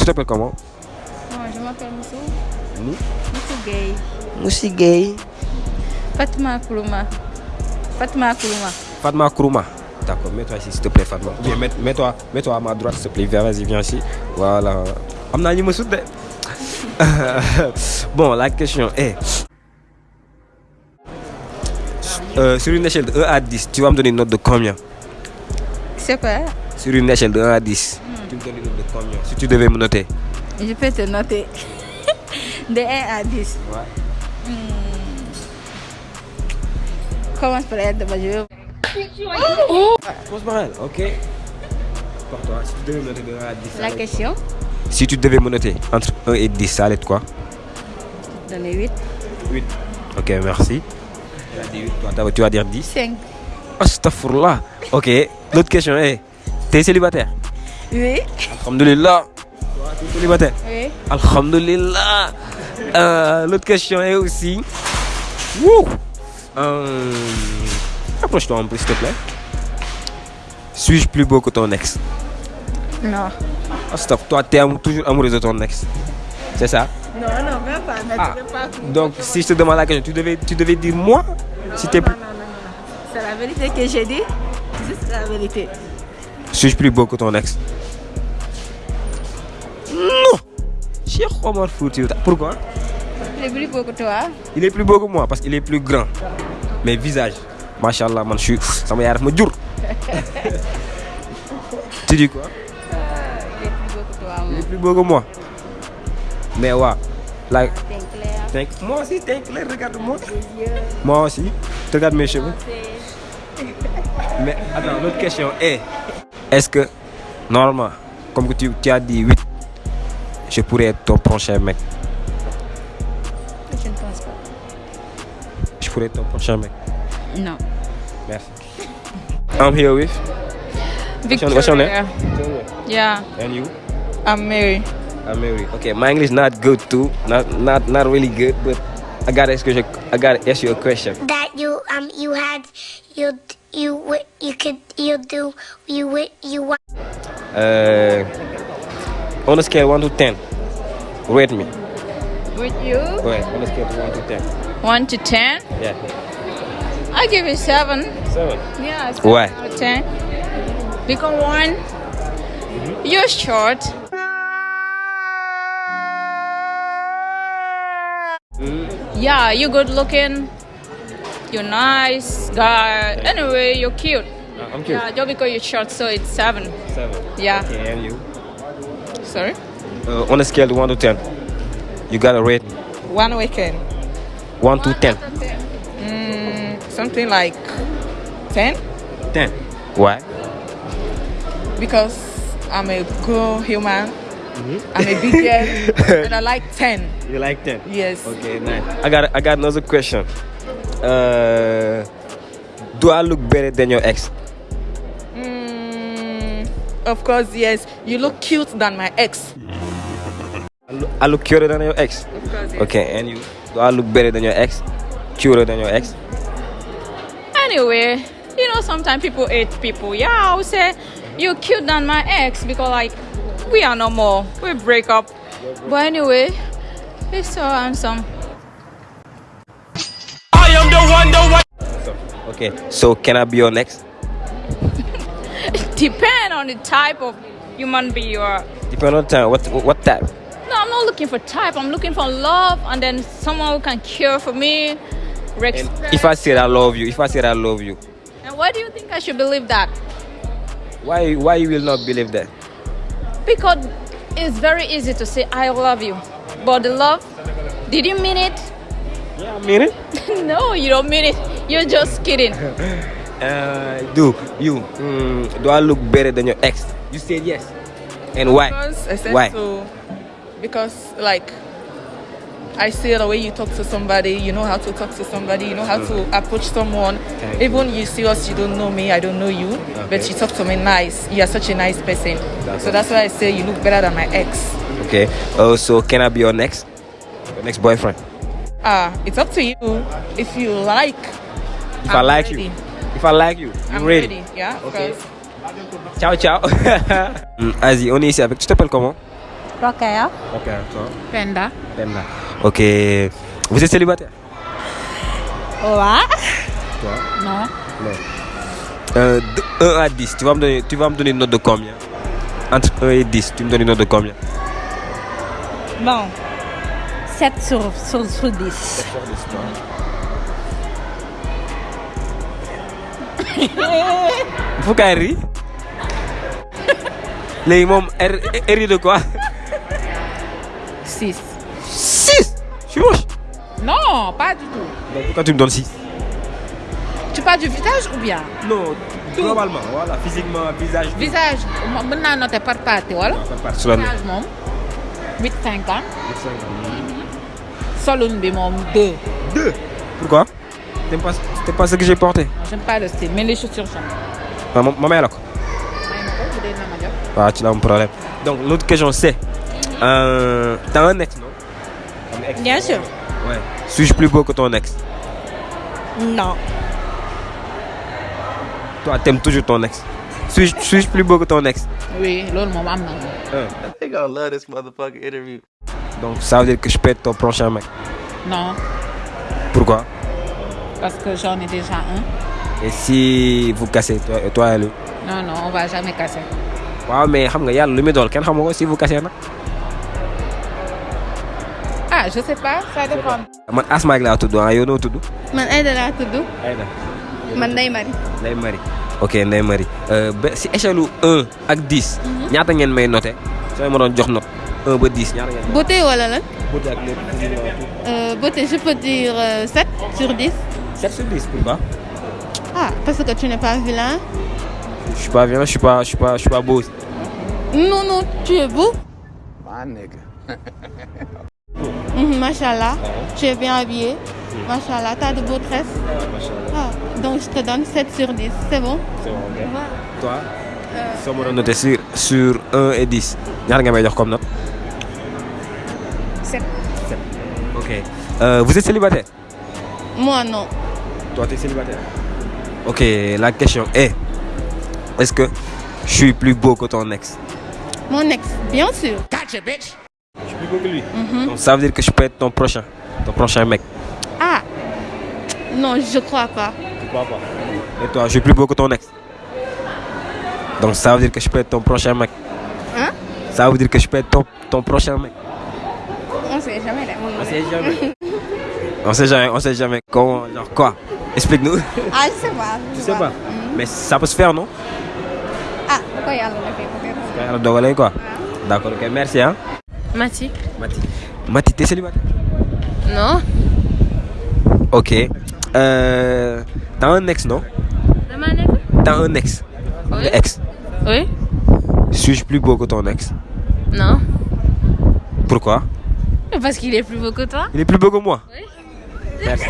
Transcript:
Tu t'appelles comment? Moi, je m'appelle Moussou. Mou? Moussou Gay. Moussi Gay. Fatima Koulouma. Fatima Koulouma. Fatma Kourouma. D'accord, mets-toi ici s'il te plaît, Fatma. Bien mets- mets-toi mets-toi à ma droite s'il te plaît. Viens, Vas-y, viens ici. Voilà. am naa ñu ma sut de? bon, la question est. Euh, sur une échelle de 1 à 10, tu vas me donner une note de combien? C'est quoi Sur une échelle de 1 à 10, tu me donnes une note de combien Si tu devais me noter. Je peux te noter. De 1 à 10. Ouais. Commence par être de ma jeu. Commence par elle, ok Pour toi, si tu devais me noter de 1 à 10. ça La question Si tu devais me noter entre 1 et 10, ça allait être quoi? Donne 8. 8. Ok, merci. Tu as dit 8, toi, t'as- tu vas dire 10. 5. Astaghfirullah. Ok, l'autre question est T'es célibataire? Oui. Alhamdulillah. Toi, tu es célibataire Oui. Alhamdulillah. Euh, l'autre question est aussi. Wouh euh, Approche-toi un peu, s'il te plaît. Suis-je plus beau que ton ex? Non. Astagh, toi, t'es toujours amoureux de ton ex. C'est ça? Non, non, même pas. Mais Ah. pas. Donc, si je te demande la question, tu devais, tu devais dire moi? Si. Non, non, non, non. C'est la vérité que j'ai dit. Juste la vérité. Suis-je plus beau que ton ex? Non Cheikh Omar Fouti. Pourquoi? Il est plus beau que toi. Il est plus beau que moi parce qu'il est plus grand. Mais visage, machallah, man, je suis. Ça m'a me dur. Tu dis quoi? Il est plus beau que toi. Il est plus beau que moi. Mais ouais, like, T'es clair. moi aussi, t'es clair, regarde-moi. Moi aussi, tu regardes mes cheveux. Mais attends, l'autre question est est-ce que, normalement, comme que tu, tu as dit 8, je pourrais être ton prochain mec? Je ne pense pas. Je pourrais être ton prochain mec? Non. Merci. I'm here with? What's your- what's your name? Yeah, And you? I'm Mary. I'm Mary. Okay, my English not good too. Not not not really good, but I gotta ask you. I gotta ask you a question. that you um you had you you wi- you could you do you wi- you want? Uh, on a scale one to ten, rate me. With you? Right, on a scale of one to ten. 1 to 10? Yeah. I give you 7. Seven. Yeah, it's Why? out of 10. Because 1, you're short. Yeah, you're good looking. You're nice guy. Anyway, you're cute. Uh, I'm cute. Yeah, just because you're short, so it's 7. Seven. Yeah. Okay, and you? Sorry? Uh, on a scale of one to ten, you got a rate. One weekend. One to ten. Mm, something like 10 Ten. Why? because I'm a good human. I'm a big girl and I like 10. You like ten? Yes. Okay, nice. I got I got another question. Uh, do I look better than your ex? Mm, of course, yes. You look cute than my ex. I look, I look cuter than your ex. Of course, yes. Okay, and you? Do I look better than your ex? Cuter than your ex? Anyway, you know, sometimes people hate people. Yeah, I would say you're cute than my ex because, like, we are no more. We break up. But anyway, he's so handsome. So, okay, so can I be your next? Depend on the type of human being you are. Depend on time. What what type? No, I'm not looking for type. I'm looking for love and then someone who can care for me. And respect. if I said I love you, if I said I love you, and why do you think I should believe that? why why you will not believe that? Because it's very easy to say I love you, but the love, did you mean it? Yeah, I mean it. no, you don't mean it. You're just kidding. Uh, do you mm, do I look better than your ex? You said yes. And why? Because I said Why? so. Because, like, I see the way you talk to somebody, you know how to talk to somebody, you know how to approach someone. Thank Even you see us, you don't know me, I don't know you, but you talk to me nice. You are such a nice person. That's so that's why I say you look better than my ex. Okay. Oh, so can I be your next? Your next boyfriend? Ah, it's up to you. If you like, If i I'm like ready. you, if I like you, I'm ready? ready. Yeah, of Okay. course. Ciao, ciao. Hmm, Asie, on est ici avec. Tu t'appelles comment? Rokhaya. Ok, toi Penda. Penda. Ok. Vous êtes célibataire? Ouais. Toi? Non. Non. Euh, de 1 à 10, tu vas, me donner, tu vas me donner une note de combien? Entre 1 et 10, tu me donnes une note de combien? Bon. 7 sur, sur, sur 10. Faut qu'elle rit. Les mômes, elle, elle rit de quoi? 6. 6 Je suis moche. Non, pas du tout. Donc pourquoi tu me donnes 6 Tu parles du visage ou bien? Non, globalement, voilà, physiquement, visage. Visage, ma- mën naa noter par partie. Sur la nuit. Visage moom 8 50. Solun bi moom 2. 2 Pourquoi? T'aimes pas, t'aimes pas ce que j'ai porté? J'aime pas le style, mais les chaussures j'aime. ah, Ma ma mère là quoi? May ma ko. Ah, tu as un problème. Donc l'autre question c'est, euh, t'as un ex non? Un ex. Bien sûr. Ouais. Suis-je plus beau que ton ex? Non. Toi, t'aimes toujours ton ex. Suis-je suis plus beau que ton ex? Oui, moom am na moom. Un. They gonna love this motherfucking interview. Donc ça veut dire que je peux être ton prochain mec. Non, Pourquoi? Parce que j'en ai déjà un. Et si vous cassez, toi, toi et lui Non, non, on va jamais casser. waaw mais xam nga yàlla lu muy dool kenn xamu ko si vous cassez nag. Ah, je sais pas, ça dépend. man Asma laa tudd ah yow noo tudd? man Aïda laa tudd Aïda. man Ndeye Marie Ndeye Marie. ok Ndeye Marie Euh, ba si échelle u 1 ak 10. ñaata ngeen may noté soo ma doon jox note 1 ba 10 ñaata ngeen. beauté wala lan? Beauté ak lépp. Euh, beauté je peux dire euh, 7 sur 10 7 sur 10 pourquoi? ah parce que tu n'es pas vilain je suis pas violent je suis pas je suis pas je suis pas beau non non tu es beau My nigga. Mhm, machallah tu es bien habillé machallah t'as de beaux tresses ah, donc je te donne 7 sur 10 c'est bon? C'est bon, ok. Toi? Soo noté sur sur 1 et 10 ñaata nga may jox comme note. 7. 7. ok Euh, vous êtes célibataire? moi non Toi, tu es célibataire? Ok, la question est est-ce que je suis plus beau que ton ex? Mon ex bien sûr Je suis plus beau que lui. Donc ça veut dire que je peux être ton prochain, ton prochain mec. ah non je crois pas Pourquoi pas Et toi, je suis plus beau que ton ex? Donc ça veut dire que je peux être ton prochain mec. Hein? Ça veut dire que je peux être ton, ton prochain mec. on sait jamais de On sait jamais. on sait jamais, on sait jamais. Comment, genre quoi Explique-nous. ah je sais pas Tu sais pas Mais ça peut se faire, non? Ah defee peut-être Quand yàlla dogalee, quoi. D'accord, ok, merci hein. Mati Mati. Mati, t'es célibataire? Non Ok. Euh, T'as un ex, non? T'as un ex. Oui. Le ex. Oui. Suis-je plus beau que ton ex? Non. Pourquoi? Parce qu'il est plus beau que toi. Il est plus beau que moi. Oui. Merci.